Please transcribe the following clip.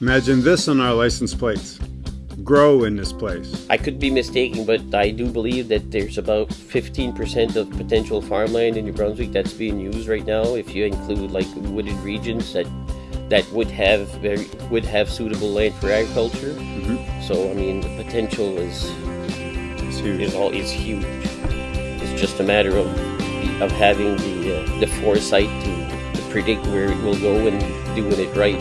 Imagine this on our license plates. Grow in this place. I could be mistaken, but I do believe that there's about 15% of potential farmland in New Brunswick that's being used right now. If you include like wooded regions that that would have very would have suitable land for agriculture. Mhm. So I mean, the potential is It's huge. is all is huge. It's just a matter of of having the uh, the foresight to, to predict where it will go and doing it right.